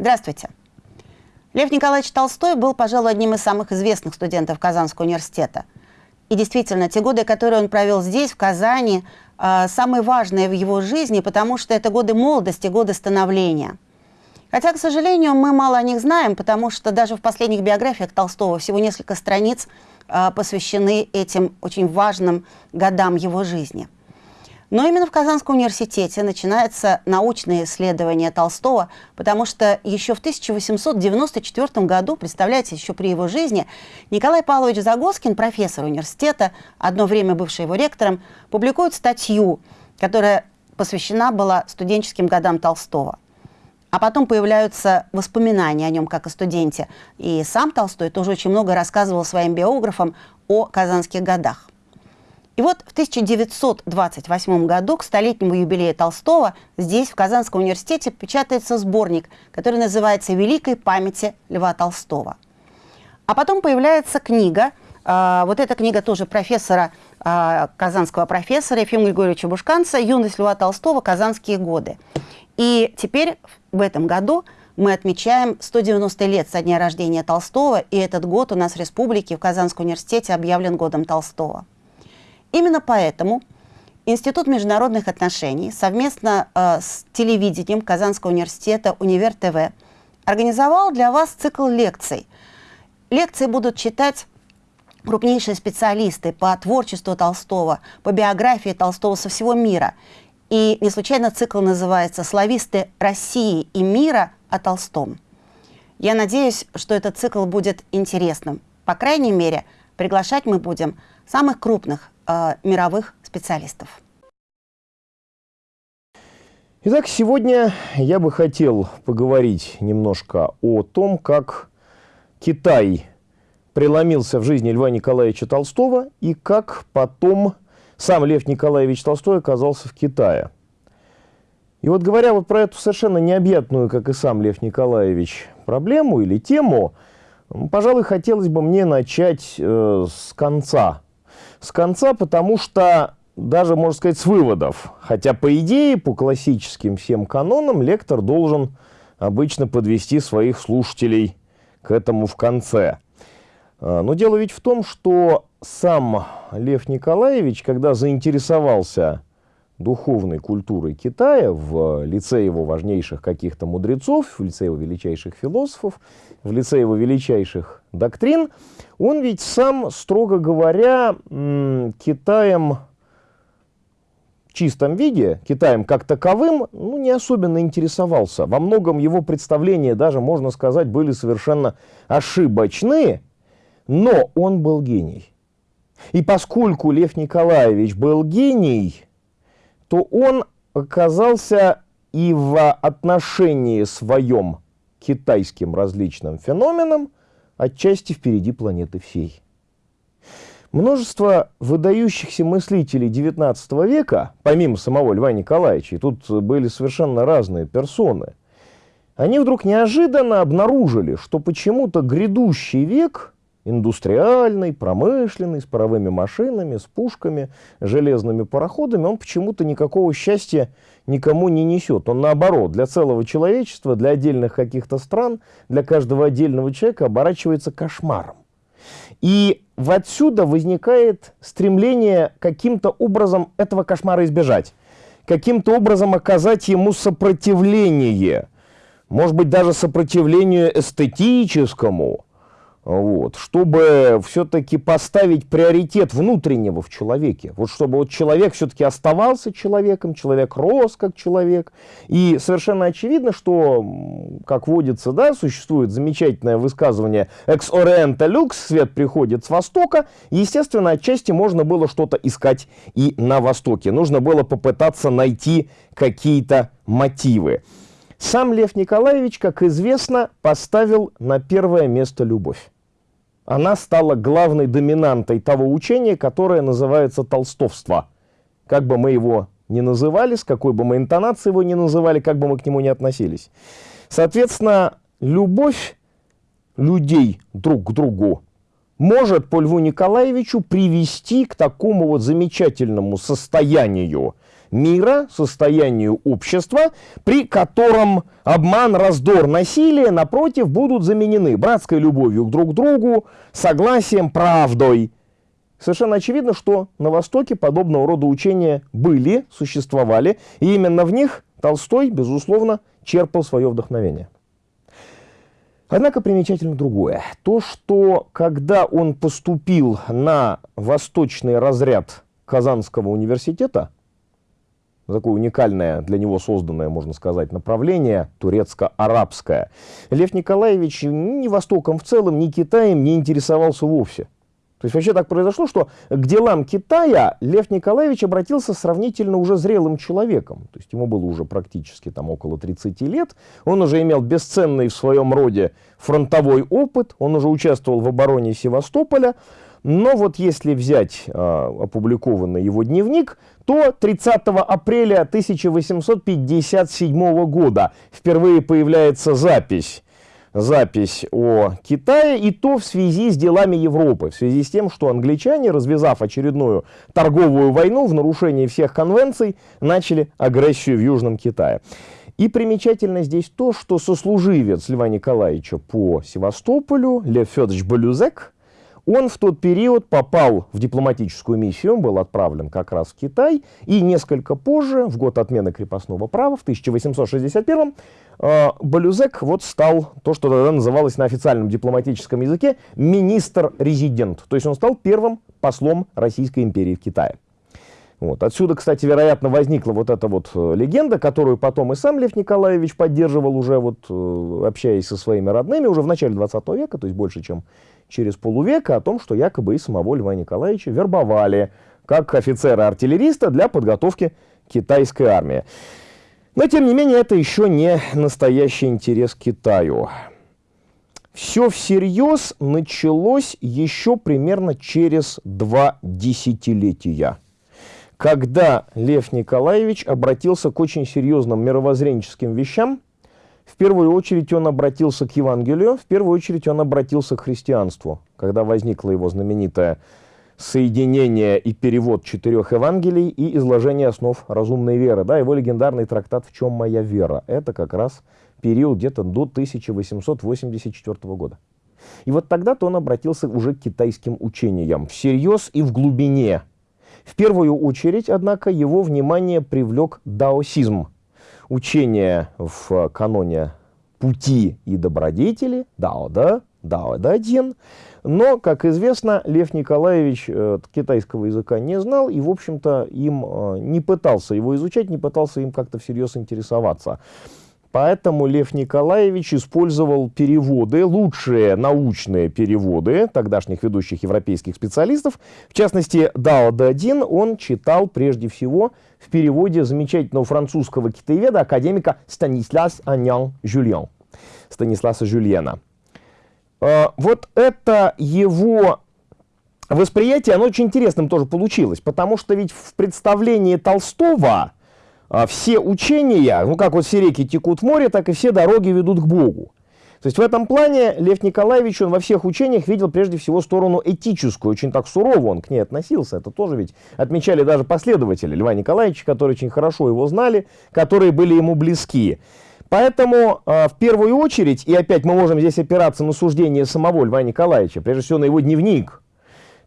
Здравствуйте. Лев Николаевич Толстой был, пожалуй, одним из самых известных студентов Казанского университета. И действительно, те годы, которые он провел здесь, в Казани, э, самые важные в его жизни, потому что это годы молодости, годы становления. Хотя, к сожалению, мы мало о них знаем, потому что даже в последних биографиях Толстого всего несколько страниц э, посвящены этим очень важным годам его жизни – но именно в Казанском университете начинается научное исследование Толстого, потому что еще в 1894 году, представляете, еще при его жизни, Николай Павлович Загоскин, профессор университета, одно время бывший его ректором, публикует статью, которая посвящена была студенческим годам Толстого. А потом появляются воспоминания о нем как о студенте. И сам Толстой тоже очень много рассказывал своим биографам о казанских годах. И вот в 1928 году к столетнему юбилею Толстого здесь, в Казанском университете, печатается сборник, который называется «Великой памяти Льва Толстого». А потом появляется книга, э, вот эта книга тоже профессора, э, казанского профессора Ефима Григорьевича Бушканца «Юность Льва Толстого. Казанские годы». И теперь в этом году мы отмечаем 190 лет со дня рождения Толстого, и этот год у нас в республике в Казанском университете объявлен годом Толстого. Именно поэтому Институт международных отношений совместно э, с телевидением Казанского университета «Универ ТВ» организовал для вас цикл лекций. Лекции будут читать крупнейшие специалисты по творчеству Толстого, по биографии Толстого со всего мира. И не случайно цикл называется «Слависты России и мира о Толстом». Я надеюсь, что этот цикл будет интересным. По крайней мере, приглашать мы будем самых крупных э, мировых специалистов. Итак, сегодня я бы хотел поговорить немножко о том, как Китай преломился в жизни Льва Николаевича Толстого и как потом сам Лев Николаевич Толстой оказался в Китае. И вот говоря вот про эту совершенно необъятную, как и сам Лев Николаевич, проблему или тему, пожалуй, хотелось бы мне начать э, с конца с конца, потому что даже, можно сказать, с выводов. Хотя, по идее, по классическим всем канонам, лектор должен обычно подвести своих слушателей к этому в конце. А, но дело ведь в том, что сам Лев Николаевич, когда заинтересовался духовной культурой Китая в лице его важнейших каких-то мудрецов, в лице его величайших философов, в лице его величайших доктрин, он ведь сам, строго говоря, Китаем в чистом виде, Китаем как таковым, ну, не особенно интересовался. Во многом его представления даже, можно сказать, были совершенно ошибочны, но он был гений. И поскольку Лев Николаевич был гений, то он оказался и в отношении своем китайским различным феноменам отчасти впереди планеты всей. Множество выдающихся мыслителей XIX века, помимо самого Льва Николаевича, и тут были совершенно разные персоны, они вдруг неожиданно обнаружили, что почему-то грядущий век индустриальный, промышленный, с паровыми машинами, с пушками, железными пароходами, он почему-то никакого счастья никому не несет. Он наоборот, для целого человечества, для отдельных каких-то стран, для каждого отдельного человека оборачивается кошмаром. И отсюда возникает стремление каким-то образом этого кошмара избежать, каким-то образом оказать ему сопротивление, может быть, даже сопротивлению эстетическому, вот, чтобы все-таки поставить приоритет внутреннего в человеке, вот чтобы вот человек все-таки оставался человеком, человек рос как человек, и совершенно очевидно, что, как водится, да, существует замечательное высказывание «ex oriente lux», свет приходит с востока, естественно, отчасти можно было что-то искать и на востоке, нужно было попытаться найти какие-то мотивы. Сам Лев Николаевич, как известно, поставил на первое место любовь. Она стала главной доминантой того учения, которое называется толстовство. Как бы мы его ни называли, с какой бы мы интонацией его ни называли, как бы мы к нему ни относились. Соответственно, любовь людей друг к другу может по Льву Николаевичу привести к такому вот замечательному состоянию мира, состоянию общества, при котором обман, раздор, насилие, напротив, будут заменены братской любовью друг к другу, согласием, правдой. Совершенно очевидно, что на Востоке подобного рода учения были, существовали, и именно в них Толстой, безусловно, черпал свое вдохновение. Однако примечательно другое. То, что когда он поступил на восточный разряд Казанского университета, такое уникальное для него созданное, можно сказать, направление, турецко-арабское, Лев Николаевич ни Востоком в целом, ни Китаем не интересовался вовсе. То есть вообще так произошло, что к делам Китая Лев Николаевич обратился сравнительно уже зрелым человеком. То есть ему было уже практически там около 30 лет. Он уже имел бесценный в своем роде фронтовой опыт. Он уже участвовал в обороне Севастополя. Но вот если взять э, опубликованный его дневник, то 30 апреля 1857 года впервые появляется запись запись о Китае, и то в связи с делами Европы, в связи с тем, что англичане, развязав очередную торговую войну в нарушении всех конвенций, начали агрессию в Южном Китае. И примечательно здесь то, что сослуживец Льва Николаевича по Севастополю, Лев Федорович Балюзек, он в тот период попал в дипломатическую миссию, был отправлен как раз в Китай, и несколько позже, в год отмены крепостного права, в 1861 э, Балюзек вот стал то, что тогда называлось на официальном дипломатическом языке министр-резидент. То есть он стал первым послом Российской империи в Китае. Вот. Отсюда, кстати, вероятно, возникла вот эта вот э, легенда, которую потом и сам Лев Николаевич поддерживал уже, вот, э, общаясь со своими родными, уже в начале 20 века, то есть больше, чем через полувека, о том, что якобы и самого Льва Николаевича вербовали как офицера-артиллериста для подготовки китайской армии. Но, тем не менее, это еще не настоящий интерес к Китаю. Все всерьез началось еще примерно через два десятилетия когда Лев Николаевич обратился к очень серьезным мировоззренческим вещам, в первую очередь он обратился к Евангелию, в первую очередь он обратился к христианству, когда возникло его знаменитое соединение и перевод четырех Евангелий и изложение основ разумной веры. Да, его легендарный трактат «В чем моя вера?» Это как раз период где-то до 1884 года. И вот тогда-то он обратился уже к китайским учениям, всерьез и в глубине – в первую очередь, однако, его внимание привлек даосизм, учение в каноне пути и добродетели, дао, да, дао, да, один. Но, как известно, Лев Николаевич э, китайского языка не знал и, в общем-то, им э, не пытался его изучать, не пытался им как-то всерьез интересоваться. Поэтому Лев Николаевич использовал переводы, лучшие научные переводы тогдашних ведущих европейских специалистов. В частности, Дао Дадин он читал прежде всего в переводе замечательного французского китаеведа, академика Станислас Анян Жюльен. Станисласа Жюльена. А, вот это его восприятие, оно очень интересным тоже получилось, потому что ведь в представлении Толстого все учения, ну как вот все реки текут в море, так и все дороги ведут к Богу. То есть в этом плане Лев Николаевич, он во всех учениях видел прежде всего сторону этическую, очень так сурово он к ней относился. Это тоже ведь отмечали даже последователи Льва Николаевича, которые очень хорошо его знали, которые были ему близки. Поэтому э, в первую очередь, и опять мы можем здесь опираться на суждение самого Льва Николаевича, прежде всего на его дневник,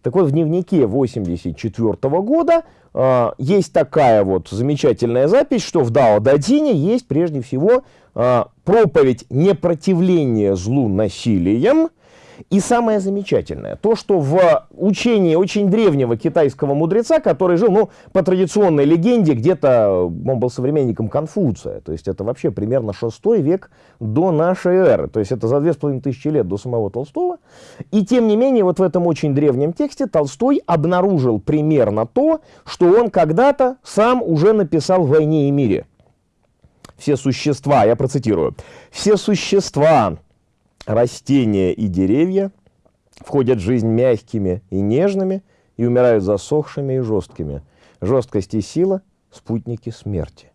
так вот, в дневнике 84 года э, есть такая вот замечательная запись, что в Дао Дадине есть прежде всего э, проповедь непротивления злу насилием, и самое замечательное, то, что в учении очень древнего китайского мудреца, который жил, ну, по традиционной легенде, где-то он был современником Конфуция, то есть это вообще примерно 6 век до нашей эры, то есть это за 2500 лет до самого Толстого. И тем не менее, вот в этом очень древнем тексте Толстой обнаружил примерно то, что он когда-то сам уже написал в «Войне и мире». Все существа, я процитирую, все существа, растения и деревья входят в жизнь мягкими и нежными и умирают засохшими и жесткими. Жесткость и сила – спутники смерти.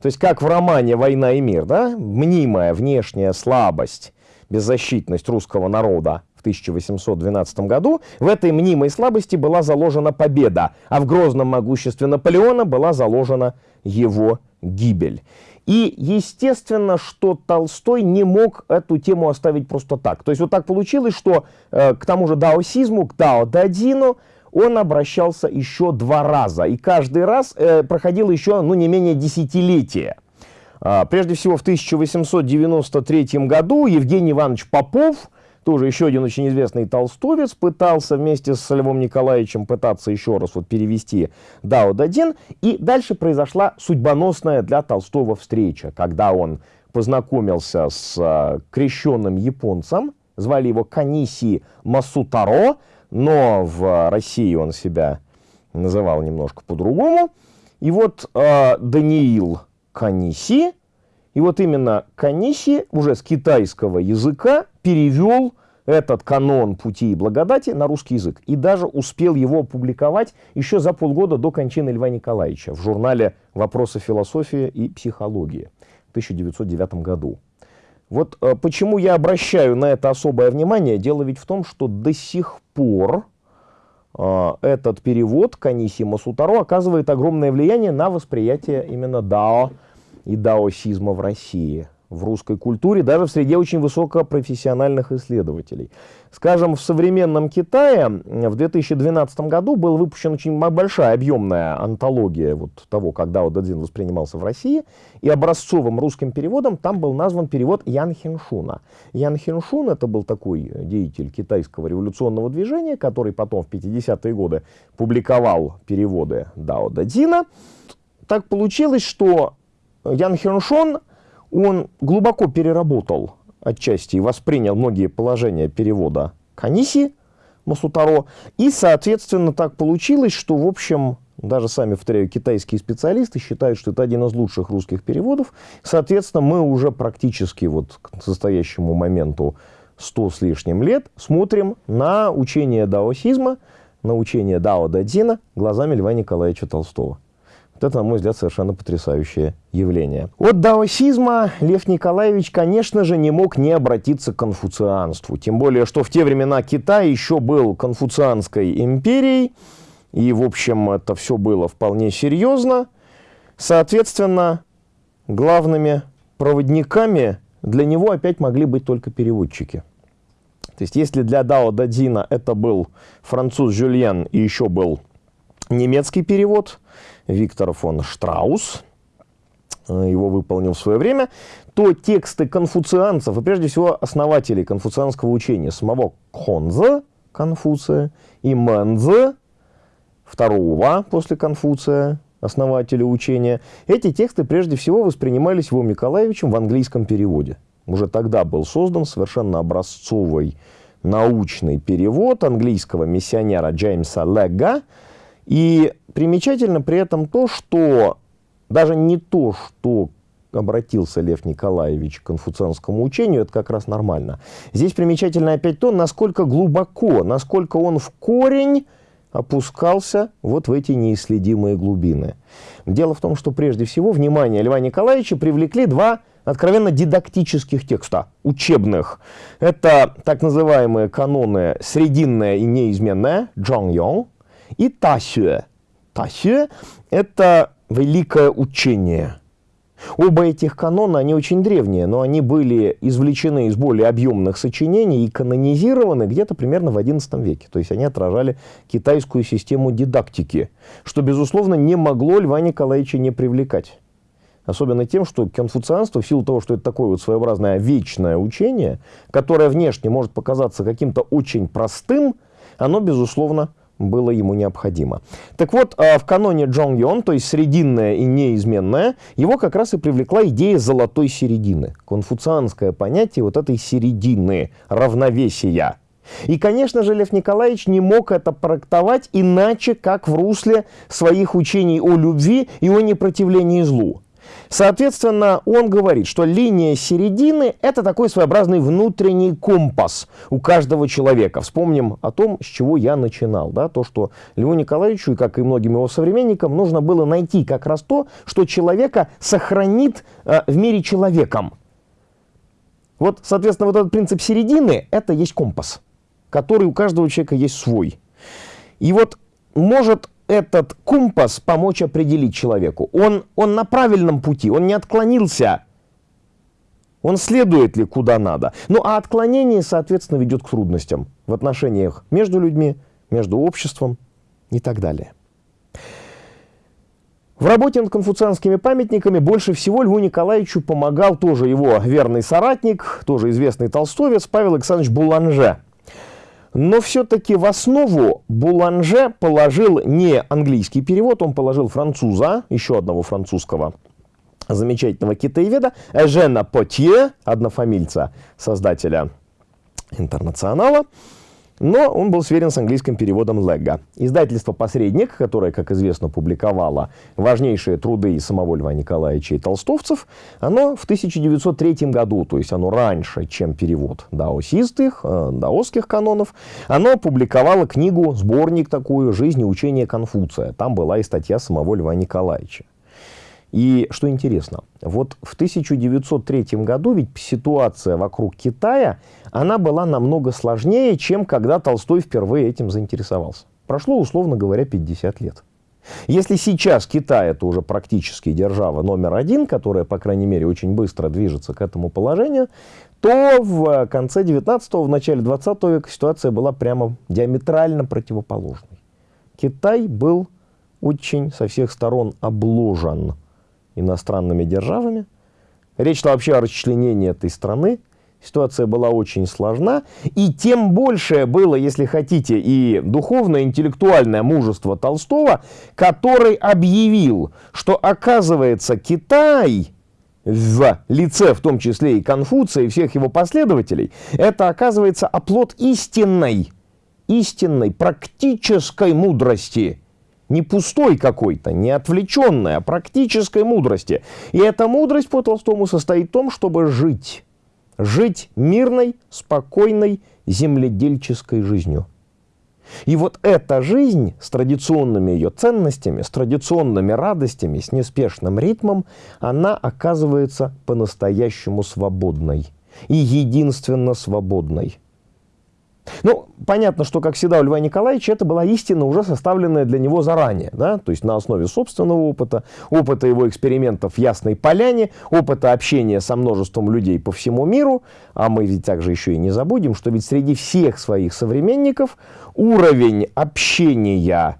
То есть как в романе «Война и мир», да? мнимая внешняя слабость, беззащитность русского народа в 1812 году, в этой мнимой слабости была заложена победа, а в грозном могуществе Наполеона была заложена его гибель. И естественно, что Толстой не мог эту тему оставить просто так. То есть вот так получилось, что э, к тому же даосизму, к дао-дадину он обращался еще два раза. И каждый раз э, проходило еще ну, не менее десятилетия. А, прежде всего, в 1893 году Евгений Иванович Попов, тоже еще один очень известный толстовец, пытался вместе с Львом Николаевичем пытаться еще раз вот перевести Дао Дадин. И дальше произошла судьбоносная для Толстого встреча, когда он познакомился с а, крещенным японцем, звали его Каниси Масутаро, но в России он себя называл немножко по-другому. И вот э, Даниил Каниси, и вот именно Каниси уже с китайского языка перевел этот канон пути и благодати на русский язык. И даже успел его опубликовать еще за полгода до кончины Льва Николаевича в журнале «Вопросы философии и психологии» в 1909 году. Вот э, почему я обращаю на это особое внимание. Дело ведь в том, что до сих пор э, этот перевод Каниси Масутаро оказывает огромное влияние на восприятие именно дао и даосизма в России в русской культуре, даже в среде очень высокопрофессиональных исследователей. Скажем, в современном Китае в 2012 году был выпущен очень большая объемная антология вот того, когда Дао Дадзин воспринимался в России, и образцовым русским переводом там был назван перевод Ян Хиншуна. Ян Хиншун это был такой деятель китайского революционного движения, который потом в 50-е годы публиковал переводы Дао Дадзина. Так получилось, что Ян Хиншун он глубоко переработал отчасти и воспринял многие положения перевода Каниси Масутаро. И, соответственно, так получилось, что, в общем, даже сами, повторяю, китайские специалисты считают, что это один из лучших русских переводов. Соответственно, мы уже практически вот к настоящему моменту 100 с лишним лет смотрим на учение даосизма, на учение Дао Дадзина глазами Льва Николаевича Толстого. Это, на мой взгляд, совершенно потрясающее явление. От даосизма Лев Николаевич, конечно же, не мог не обратиться к конфуцианству. Тем более, что в те времена Китай еще был конфуцианской империей. И, в общем, это все было вполне серьезно. Соответственно, главными проводниками для него опять могли быть только переводчики. То есть, если для Дао Дадзина это был француз Жюльен и еще был немецкий перевод, Виктор фон Штраус, э, его выполнил в свое время, то тексты конфуцианцев, и прежде всего основателей конфуцианского учения, самого Хонза, Конфуция, и Мэнза, второго после Конфуция, основателя учения, эти тексты прежде всего воспринимались Львом Николаевичем в английском переводе. Уже тогда был создан совершенно образцовый научный перевод английского миссионера Джеймса Легга, и примечательно при этом то, что даже не то, что обратился Лев Николаевич к конфуцианскому учению, это как раз нормально. Здесь примечательно опять то, насколько глубоко, насколько он в корень опускался вот в эти неисследимые глубины. Дело в том, что прежде всего внимание Льва Николаевича привлекли два откровенно дидактических текста, учебных. Это так называемые каноны «Срединная и неизменная» Джон Йонг, и Тасюэ. Тасюэ – это великое учение. Оба этих канона, они очень древние, но они были извлечены из более объемных сочинений и канонизированы где-то примерно в XI веке. То есть они отражали китайскую систему дидактики, что, безусловно, не могло Льва Николаевича не привлекать. Особенно тем, что конфуцианство, в силу того, что это такое вот своеобразное вечное учение, которое внешне может показаться каким-то очень простым, оно, безусловно, было ему необходимо. Так вот, а, в каноне Джон Йон, то есть срединное и неизменное, его как раз и привлекла идея золотой середины. Конфуцианское понятие вот этой середины, равновесия. И, конечно же, Лев Николаевич не мог это проектовать иначе, как в русле своих учений о любви и о непротивлении злу. Соответственно, он говорит, что линия середины – это такой своеобразный внутренний компас у каждого человека. Вспомним о том, с чего я начинал. Да? То, что Льву Николаевичу, как и многим его современникам, нужно было найти как раз то, что человека сохранит э, в мире человеком. Вот, соответственно, вот этот принцип середины – это есть компас. который у каждого человека есть свой. И вот может этот компас помочь определить человеку. Он, он на правильном пути, он не отклонился. Он следует ли куда надо. Ну а отклонение, соответственно, ведет к трудностям в отношениях между людьми, между обществом и так далее. В работе над конфуцианскими памятниками больше всего Льву Николаевичу помогал тоже его верный соратник, тоже известный толстовец Павел Александрович Буланже. Но все-таки в основу Буланже положил не английский перевод, он положил француза, еще одного французского замечательного китаеведа, Эжена Потье, однофамильца создателя интернационала, но он был сверен с английским переводом Легга. Издательство «Посредник», которое, как известно, публиковало важнейшие труды самого Льва Николаевича и толстовцев, оно в 1903 году, то есть оно раньше, чем перевод даосистых, э, даосских канонов, оно публиковало книгу, сборник такую «Жизнь и учение Конфуция». Там была и статья самого Льва Николаевича. И что интересно, вот в 1903 году ведь ситуация вокруг Китая, она была намного сложнее, чем когда Толстой впервые этим заинтересовался. Прошло, условно говоря, 50 лет. Если сейчас Китай это уже практически держава номер один, которая, по крайней мере, очень быстро движется к этому положению, то в конце 19-го, в начале 20 века ситуация была прямо диаметрально противоположной. Китай был очень со всех сторон обложен иностранными державами. Речь шла вообще о расчленении этой страны. Ситуация была очень сложна. И тем больше было, если хотите, и духовное, интеллектуальное мужество Толстого, который объявил, что, оказывается, Китай в лице, в том числе и Конфуция, и всех его последователей, это, оказывается, оплот истинной, истинной, практической мудрости – не пустой какой-то, не отвлеченной, а практической мудрости. И эта мудрость по Толстому состоит в том, чтобы жить. Жить мирной, спокойной, земледельческой жизнью. И вот эта жизнь с традиционными ее ценностями, с традиционными радостями, с неспешным ритмом, она оказывается по-настоящему свободной. И единственно свободной. Ну, понятно, что, как всегда, у Льва Николаевича это была истина, уже составленная для него заранее, да, то есть на основе собственного опыта, опыта его экспериментов в Ясной Поляне, опыта общения со множеством людей по всему миру, а мы ведь также еще и не забудем, что ведь среди всех своих современников уровень общения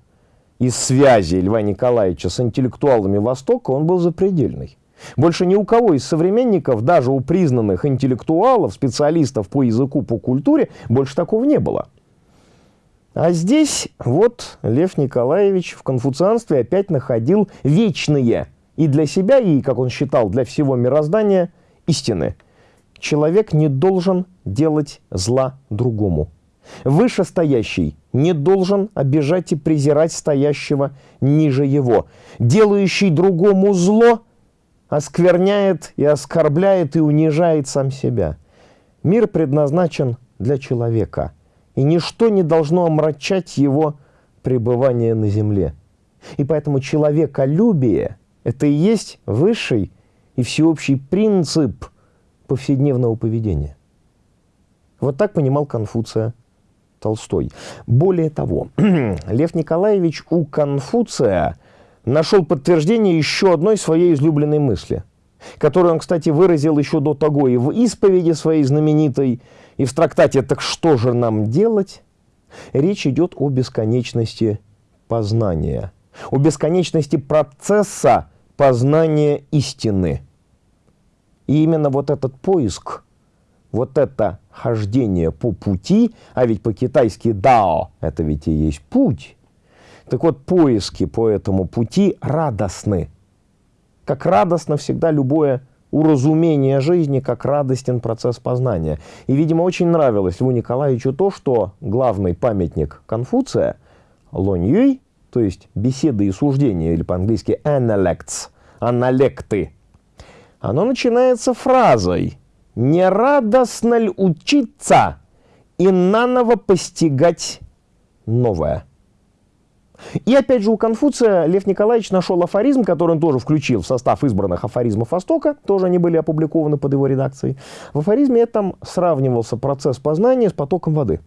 и связи Льва Николаевича с интеллектуалами Востока, он был запредельный. Больше ни у кого из современников, даже у признанных интеллектуалов, специалистов по языку, по культуре, больше такого не было. А здесь вот Лев Николаевич в конфуцианстве опять находил вечные и для себя, и, как он считал, для всего мироздания истины. Человек не должен делать зла другому. Вышестоящий не должен обижать и презирать стоящего ниже его. Делающий другому зло – оскверняет и оскорбляет и унижает сам себя. Мир предназначен для человека, и ничто не должно омрачать его пребывание на земле. И поэтому человеколюбие – это и есть высший и всеобщий принцип повседневного поведения. Вот так понимал Конфуция Толстой. Более того, Лев Николаевич у Конфуция – нашел подтверждение еще одной своей излюбленной мысли, которую он, кстати, выразил еще до того и в исповеди своей знаменитой, и в трактате «Так что же нам делать?» Речь идет о бесконечности познания, о бесконечности процесса познания истины. И именно вот этот поиск, вот это хождение по пути, а ведь по-китайски «дао» — это ведь и есть путь, так вот, поиски по этому пути радостны. Как радостно всегда любое уразумение жизни, как радостен процесс познания. И, видимо, очень нравилось Льву Николаевичу то, что главный памятник Конфуция, Лонь Юй, то есть беседы и суждения, или по-английски analects, аналекты, оно начинается фразой «Не радостно ли учиться и наново постигать новое?» И опять же у Конфуция Лев Николаевич нашел афоризм, который он тоже включил в состав избранных афоризмов Востока, тоже они были опубликованы под его редакцией. В афоризме этом сравнивался процесс познания с потоком воды.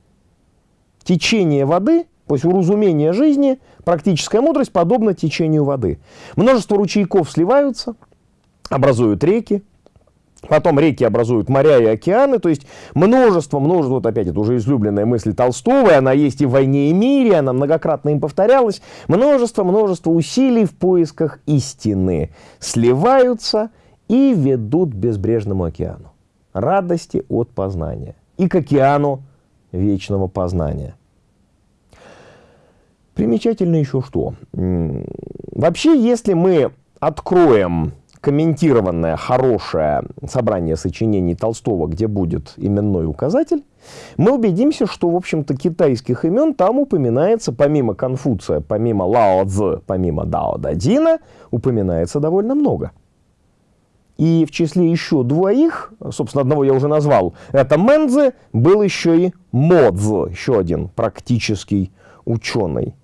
течение воды, то есть уразумение жизни, практическая мудрость подобна течению воды. Множество ручейков сливаются, образуют реки, Потом реки образуют моря и океаны, то есть множество, множество, вот опять это уже излюбленная мысль Толстого, она есть и в «Войне и мире», она многократно им повторялась, множество, множество усилий в поисках истины сливаются и ведут к безбрежному океану. Радости от познания и к океану вечного познания. Примечательно еще что. Вообще, если мы откроем комментированное, хорошее собрание сочинений Толстого, где будет именной указатель, мы убедимся, что, в общем-то, китайских имен там упоминается, помимо Конфуция, помимо Лао Цзы, помимо Дао Дадина, упоминается довольно много. И в числе еще двоих, собственно, одного я уже назвал, это Мэнзе, был еще и Модзе, еще один практический ученый.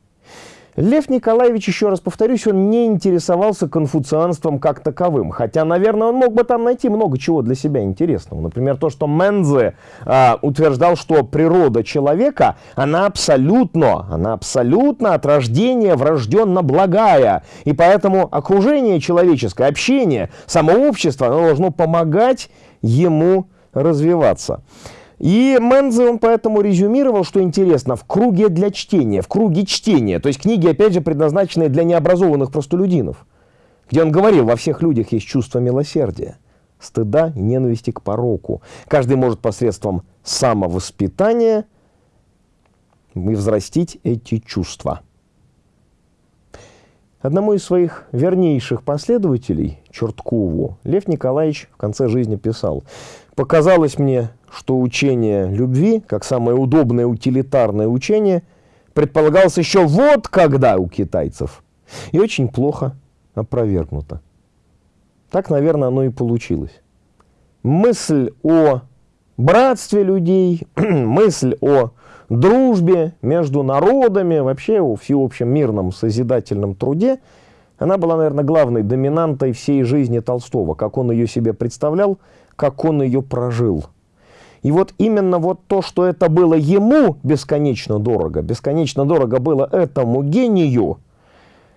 Лев Николаевич, еще раз повторюсь, он не интересовался конфуцианством как таковым. Хотя, наверное, он мог бы там найти много чего для себя интересного. Например, то, что Мензе э, утверждал, что природа человека, она абсолютно, она абсолютно от рождения врожденно благая. И поэтому окружение человеческое, общение, само общество, оно должно помогать ему развиваться. И Мензе, он поэтому резюмировал, что интересно, в круге для чтения, в круге чтения, то есть книги, опять же, предназначенные для необразованных простолюдинов, где он говорил, во всех людях есть чувство милосердия, стыда и ненависти к пороку. Каждый может посредством самовоспитания взрастить эти чувства. Одному из своих вернейших последователей, Черткову, Лев Николаевич в конце жизни писал, «Показалось мне, что учение любви, как самое удобное утилитарное учение, предполагалось еще вот когда у китайцев. И очень плохо опровергнуто. Так, наверное, оно и получилось. Мысль о братстве людей, мысль о дружбе между народами, вообще о всеобщем мирном созидательном труде, она была, наверное, главной доминантой всей жизни Толстого, как он ее себе представлял, как он ее прожил – и вот именно вот то, что это было ему бесконечно дорого, бесконечно дорого было этому гению,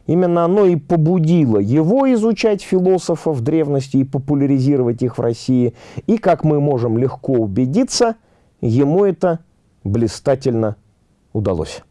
именно оно и побудило его изучать философов древности и популяризировать их в России. И, как мы можем легко убедиться, ему это блистательно удалось.